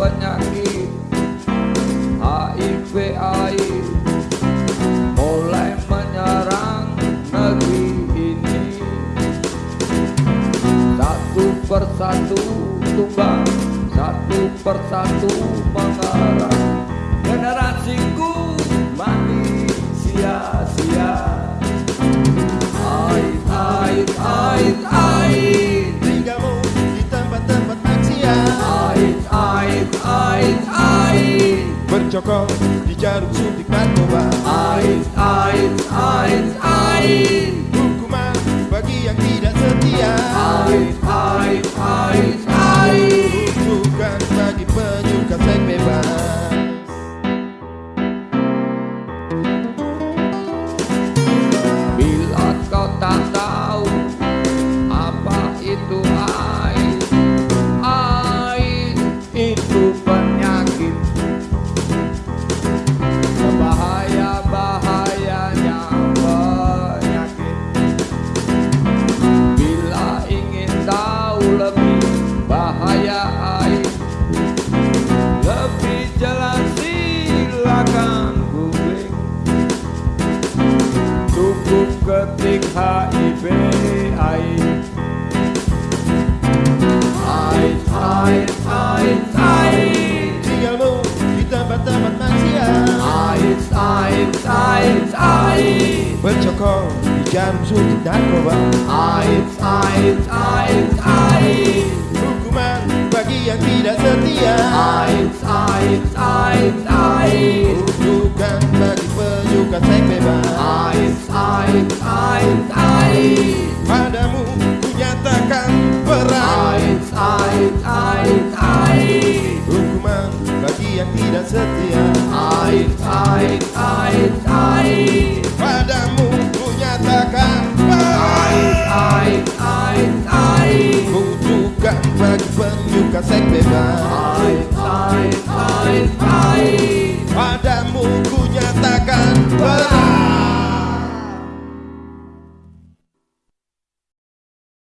penyakit HIV AIDS mulai menyerang negeri ini. Satu persatu tumbang satu persatu mengarah. Generasiku mati ait ait ait Bercokol di jarum suntik narkoba ait ait cukup ketik HIV AIDS AIDS AIDS AIDS AIDS Tinggalmu di tempat-tempat maksiat AIDS AIDS AIDS AIDS Bercokol di jarum suntik narkoba AIDS AIDS AIDS AIDS Hukuman bagi yang tidak setia. AIDS AIDS AIDS AIDS Bukan bagi penyuka seks bebas. AIDS AIDS AIDS AIDS Padamu ku nyatakan perang AIDS AIDS AIDS AIDS Hukuman bagi yang tidak setia. Ait, ait, ait, ait Padamu ku nyatakan perang ait, ait, ait Kutukan bagi penyuka seks bebas Ait,